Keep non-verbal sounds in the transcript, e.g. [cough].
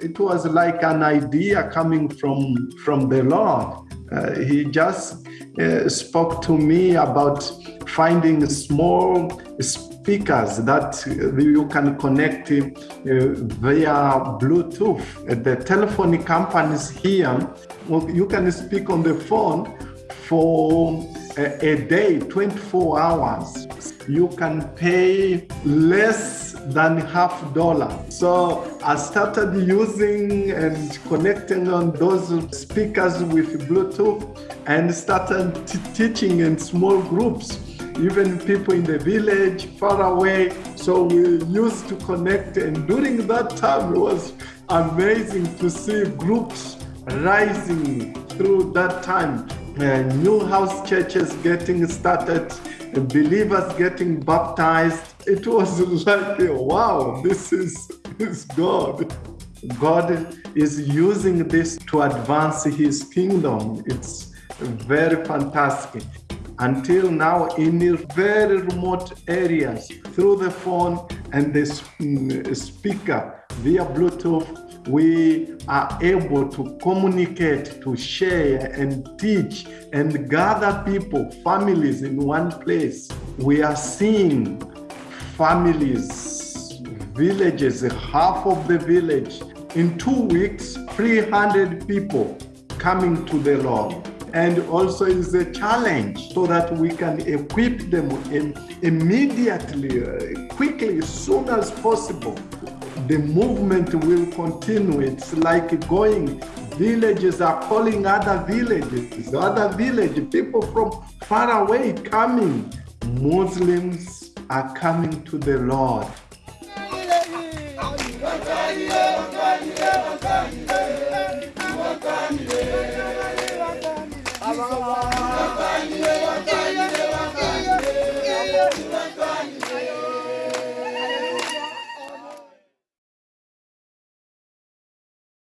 it was like an idea coming from from the Lord. Uh, he just uh, spoke to me about finding small speakers that you can connect uh, via Bluetooth. The telephone companies here, you can speak on the phone for a, a day, 24 hours. You can pay less than half dollar. So I started using and connecting on those speakers with Bluetooth and started teaching in small groups even people in the village far away. So we used to connect and during that time it was amazing to see groups rising through that time. Uh, new house churches getting started, believers getting baptized. It was [laughs] like, wow, this is, this God. God is using this to advance his kingdom. It's very fantastic until now in very remote areas through the phone and the mm, speaker via Bluetooth, we are able to communicate, to share and teach and gather people, families in one place. We are seeing families, villages, half of the village. In two weeks, 300 people coming to the Lord and also is a challenge so that we can equip them immediately, uh, quickly, as soon as possible the movement will continue. It's like going, villages are calling other villages, other village, people from far away coming. Muslims are coming to the Lord.